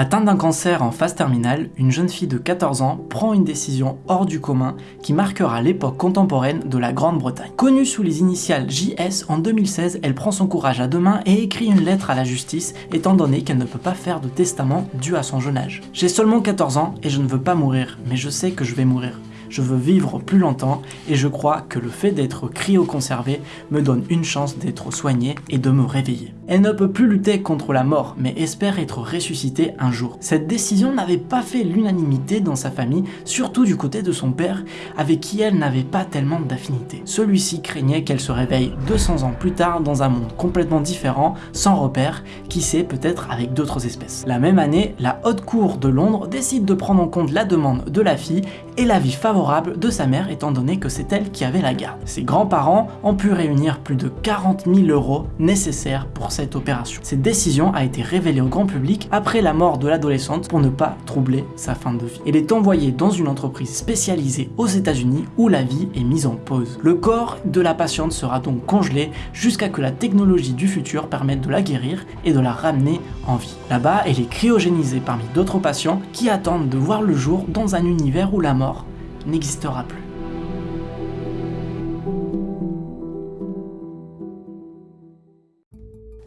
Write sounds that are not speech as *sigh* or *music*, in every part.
Atteinte d'un cancer en phase terminale, une jeune fille de 14 ans prend une décision hors du commun qui marquera l'époque contemporaine de la Grande-Bretagne. Connue sous les initiales JS, en 2016, elle prend son courage à deux mains et écrit une lettre à la justice étant donné qu'elle ne peut pas faire de testament dû à son jeune âge. J'ai seulement 14 ans et je ne veux pas mourir, mais je sais que je vais mourir je veux vivre plus longtemps et je crois que le fait d'être cryoconservé me donne une chance d'être soigné et de me réveiller. Elle ne peut plus lutter contre la mort, mais espère être ressuscitée un jour. Cette décision n'avait pas fait l'unanimité dans sa famille, surtout du côté de son père, avec qui elle n'avait pas tellement d'affinité. Celui-ci craignait qu'elle se réveille 200 ans plus tard dans un monde complètement différent, sans repère, qui sait peut-être avec d'autres espèces. La même année, la Haute Cour de Londres décide de prendre en compte la demande de la fille et l'avis favorable de sa mère étant donné que c'est elle qui avait la garde. Ses grands-parents ont pu réunir plus de 40 000 euros nécessaires pour cette opération. Cette décision a été révélée au grand public après la mort de l'adolescente pour ne pas troubler sa fin de vie. Elle est envoyée dans une entreprise spécialisée aux états unis où la vie est mise en pause. Le corps de la patiente sera donc congelé jusqu'à que la technologie du futur permette de la guérir et de la ramener en vie. Là-bas, elle est cryogénisée parmi d'autres patients qui attendent de voir le jour dans un univers où la mort n'existera plus.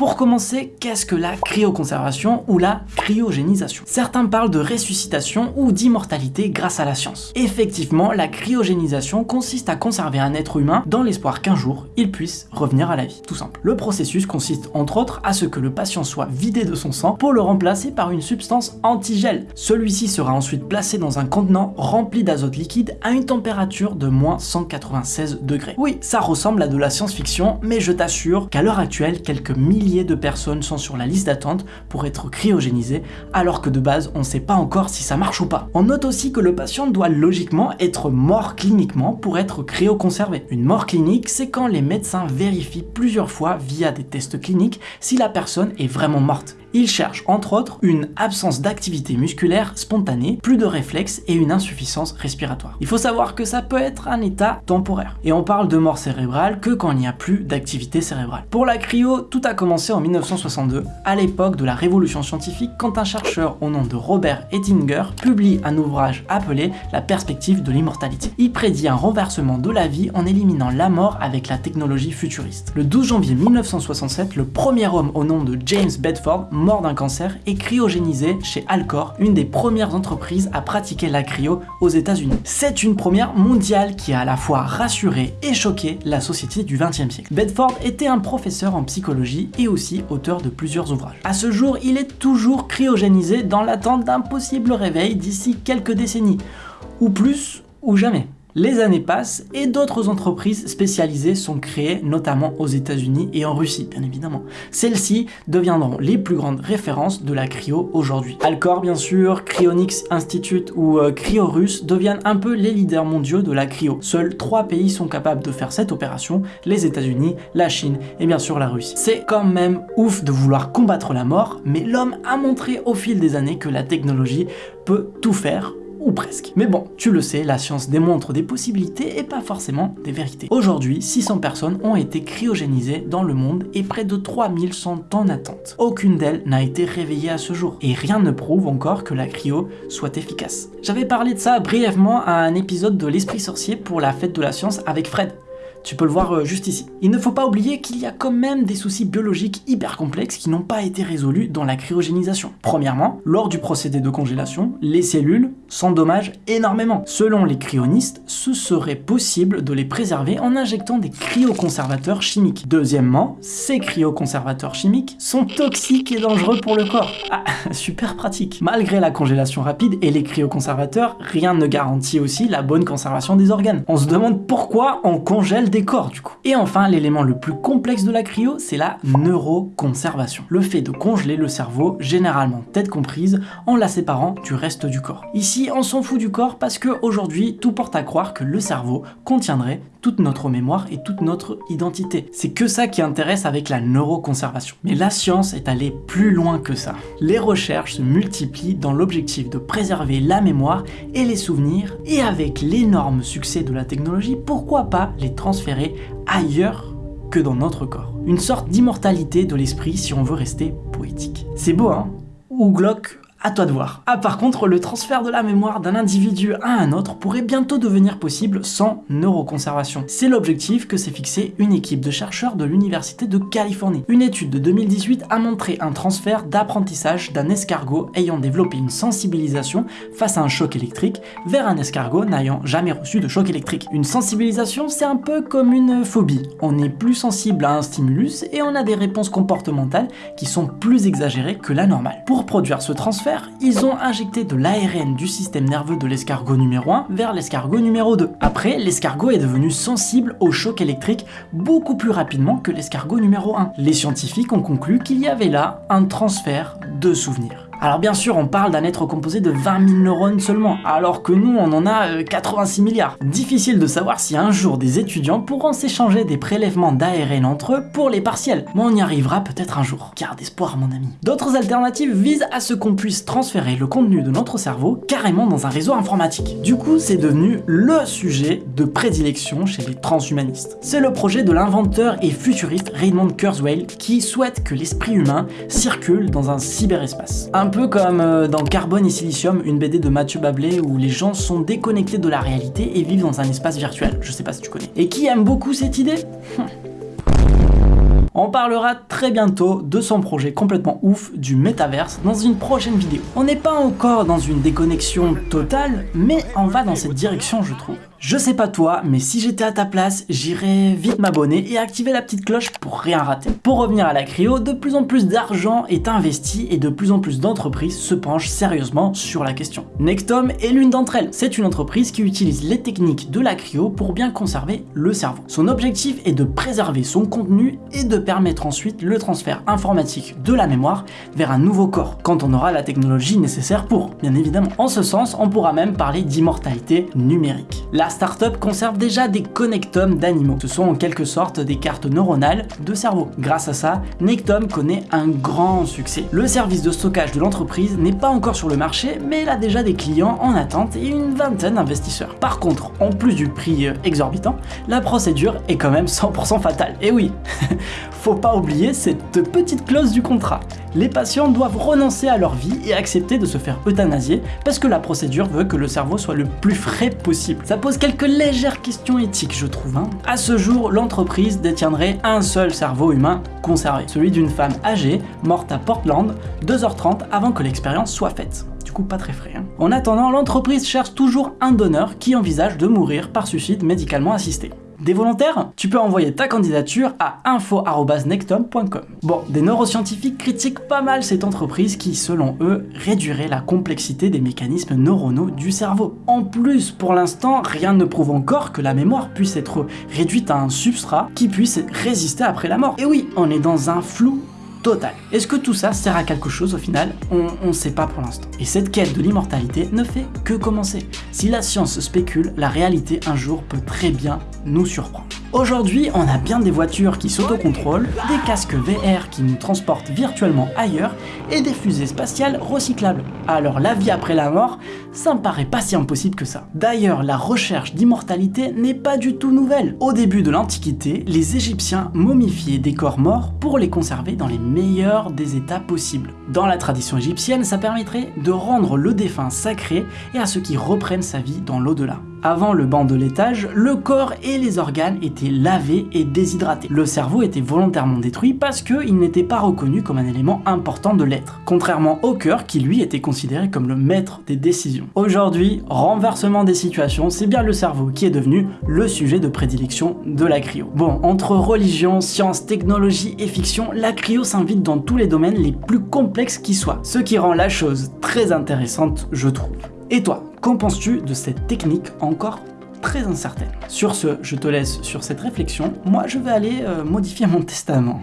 Pour commencer, qu'est-ce que la cryoconservation ou la cryogénisation? Certains parlent de ressuscitation ou d'immortalité grâce à la science. Effectivement, la cryogénisation consiste à conserver un être humain dans l'espoir qu'un jour, il puisse revenir à la vie, tout simple. Le processus consiste entre autres à ce que le patient soit vidé de son sang pour le remplacer par une substance antigel. Celui-ci sera ensuite placé dans un contenant rempli d'azote liquide à une température de moins 196 degrés. Oui, ça ressemble à de la science-fiction, mais je t'assure qu'à l'heure actuelle, quelques milliers de personnes sont sur la liste d'attente pour être cryogénisées, alors que de base, on ne sait pas encore si ça marche ou pas. On note aussi que le patient doit logiquement être mort cliniquement pour être cryoconservé. Une mort clinique, c'est quand les médecins vérifient plusieurs fois via des tests cliniques si la personne est vraiment morte. Il cherche entre autres une absence d'activité musculaire spontanée, plus de réflexes et une insuffisance respiratoire. Il faut savoir que ça peut être un état temporaire. Et on parle de mort cérébrale que quand il n'y a plus d'activité cérébrale. Pour la cryo, tout a commencé en 1962, à l'époque de la révolution scientifique, quand un chercheur au nom de Robert Ettinger publie un ouvrage appelé La perspective de l'immortalité. Il prédit un renversement de la vie en éliminant la mort avec la technologie futuriste. Le 12 janvier 1967, le premier homme au nom de James Bedford mort d'un cancer et cryogénisé chez Alcor, une des premières entreprises à pratiquer la cryo aux états unis C'est une première mondiale qui a à la fois rassuré et choqué la société du 20 siècle. Bedford était un professeur en psychologie et aussi auteur de plusieurs ouvrages. À ce jour, il est toujours cryogénisé dans l'attente d'un possible réveil d'ici quelques décennies, ou plus, ou jamais. Les années passent et d'autres entreprises spécialisées sont créées, notamment aux états unis et en Russie, bien évidemment. Celles-ci deviendront les plus grandes références de la cryo aujourd'hui. Alcor, bien sûr, Cryonics Institute ou euh, Cryorus deviennent un peu les leaders mondiaux de la cryo. Seuls trois pays sont capables de faire cette opération, les états unis la Chine et bien sûr la Russie. C'est quand même ouf de vouloir combattre la mort, mais l'homme a montré au fil des années que la technologie peut tout faire ou presque. Mais bon, tu le sais, la science démontre des possibilités et pas forcément des vérités. Aujourd'hui, 600 personnes ont été cryogénisées dans le monde et près de 3000 sont en attente. Aucune d'elles n'a été réveillée à ce jour, et rien ne prouve encore que la cryo soit efficace. J'avais parlé de ça brièvement à un épisode de l'Esprit Sorcier pour la fête de la science avec Fred. Tu peux le voir euh, juste ici. Il ne faut pas oublier qu'il y a quand même des soucis biologiques hyper complexes qui n'ont pas été résolus dans la cryogénisation. Premièrement, lors du procédé de congélation, les cellules s'endommagent énormément. Selon les cryonistes, ce serait possible de les préserver en injectant des cryoconservateurs chimiques. Deuxièmement, ces cryoconservateurs chimiques sont toxiques et dangereux pour le corps. Ah, *laughs* super pratique. Malgré la congélation rapide et les cryoconservateurs, rien ne garantit aussi la bonne conservation des organes. On se demande pourquoi on congèle corps du coup. Et enfin, l'élément le plus complexe de la cryo, c'est la neuroconservation. Le fait de congeler le cerveau, généralement tête comprise, en la séparant du reste du corps. Ici, on s'en fout du corps parce que aujourd'hui, tout porte à croire que le cerveau contiendrait toute notre mémoire et toute notre identité. C'est que ça qui intéresse avec la neuroconservation. Mais la science est allée plus loin que ça. Les recherches se multiplient dans l'objectif de préserver la mémoire et les souvenirs, et avec l'énorme succès de la technologie, pourquoi pas les transférer ailleurs que dans notre corps? Une sorte d'immortalité de l'esprit si on veut rester poétique. C'est beau, hein? Ou glauque À toi de voir. Ah par contre, le transfert de la mémoire d'un individu à un autre pourrait bientôt devenir possible sans neuroconservation. C'est l'objectif que s'est fixé une équipe de chercheurs de l'Université de Californie. Une étude de 2018 a montré un transfert d'apprentissage d'un escargot ayant développé une sensibilisation face à un choc électrique vers un escargot n'ayant jamais reçu de choc électrique. Une sensibilisation, c'est un peu comme une phobie. On est plus sensible à un stimulus et on a des réponses comportementales qui sont plus exagérées que la normale. Pour produire ce transfert, ils ont injecté de l'ARN du système nerveux de l'escargot numéro 1 vers l'escargot numéro 2. Après, l'escargot est devenu sensible au choc électrique beaucoup plus rapidement que l'escargot numéro 1. Les scientifiques ont conclu qu'il y avait là un transfert de souvenirs. Alors bien sûr, on parle d'un être composé de 20 000 neurones seulement, alors que nous, on en a 86 euh, milliards. Difficile de savoir si un jour des étudiants pourront s'échanger des prélèvements d'ARN entre eux pour les partiels, mais on y arrivera peut-être un jour. Garde espoir, mon ami. D'autres alternatives visent à ce qu'on puisse transférer le contenu de notre cerveau carrément dans un réseau informatique. Du coup, c'est devenu le sujet de prédilection chez les transhumanistes. C'est le projet de l'inventeur et futuriste Raymond Kurzweil qui souhaite que l'esprit humain circule dans un cyberespace. Peu comme euh, dans Carbone et Silicium, une BD de Mathieu Bablé où les gens sont déconnectés de la réalité et vivent dans un espace virtuel. Je sais pas si tu connais. Et qui aime beaucoup cette idée? *laughs* On parlera très bientôt de son projet complètement ouf du métaverse dans une prochaine vidéo. On n'est pas encore dans une déconnexion totale, mais on va dans cette direction je trouve. Je sais pas toi, mais si j'étais à ta place, j'irais vite m'abonner et activer la petite cloche pour rien rater. Pour revenir à la cryo, de plus en plus d'argent est investi et de plus en plus d'entreprises se penchent sérieusement sur la question. Nectom est l'une d'entre elles. C'est une entreprise qui utilise les techniques de la cryo pour bien conserver le cerveau. Son objectif est de préserver son contenu et de permettre ensuite le transfert informatique de la mémoire vers un nouveau corps, quand on aura la technologie nécessaire pour, bien évidemment. En ce sens, on pourra même parler d'immortalité numérique startup conserve déjà des connectomes d'animaux. Ce sont en quelque sorte des cartes neuronales de cerveau. Grâce à ça, Nectom connaît un grand succès. Le service de stockage de l'entreprise n'est pas encore sur le marché, mais il a déjà des clients en attente et une vingtaine d'investisseurs. Par contre, en plus du prix euh, exorbitant, la procédure est quand même 100% fatale. Et oui, *laughs* faut pas oublier cette petite clause du contrat les patients doivent renoncer à leur vie et accepter de se faire euthanasier parce que la procédure veut que le cerveau soit le plus frais possible. Ça pose quelques légères questions éthiques, je trouve. Hein. À ce jour, l'entreprise détiendrait un seul cerveau humain conservé, celui d'une femme âgée, morte à Portland, 2h30 avant que l'expérience soit faite Du coup pas très frais. Hein. En attendant, l'entreprise cherche toujours un donneur qui envisage de mourir par suicide médicalement assisté. Des volontaires Tu peux envoyer ta candidature à info.nectom.com. Bon, des neuroscientifiques critiquent pas mal cette entreprise qui, selon eux, réduirait la complexité des mécanismes neuronaux du cerveau. En plus, pour l'instant, rien ne prouve encore que la mémoire puisse être réduite à un substrat qui puisse résister après la mort. Et oui, on est dans un flou total. Est-ce que tout ça sert à quelque chose au final? On ne sait pas pour l'instant. Et cette quête de l'immortalité ne fait que commencer. Si la science spécule, la réalité un jour peut très bien nous surprendre. Aujourd'hui, on a bien des voitures qui s'autocontrôlent, des casques VR qui nous transportent virtuellement ailleurs et des fusées spatiales recyclables. Alors la vie après la mort, ça me paraît pas si impossible que ça. D'ailleurs, la recherche d'immortalité n'est pas du tout nouvelle. Au début de l'Antiquité, les Égyptiens momifiaient des corps morts pour les conserver dans les meilleurs des états possibles. Dans la tradition égyptienne, ça permettrait de rendre le défunt sacré et à ceux qui reprennent sa vie dans l'au-delà. Avant le banc de l'étage, le corps et les organes étaient lavés et déshydratés. Le cerveau était volontairement détruit parce qu'il n'était pas reconnu comme un élément important de l'être, contrairement au cœur qui lui était considéré comme le maître des décisions. Aujourd'hui, renversement des situations, c'est bien le cerveau qui est devenu le sujet de prédilection de la cryo. Bon, entre religion, science, technologie et fiction, la cryo s'invite dans tous les domaines les plus complexes qui soient, ce qui rend la chose très intéressante, je trouve. Et toi, qu'en penses-tu de cette technique encore très incertaine? Sur ce, je te laisse sur cette réflexion. Moi, je vais aller euh, modifier mon testament.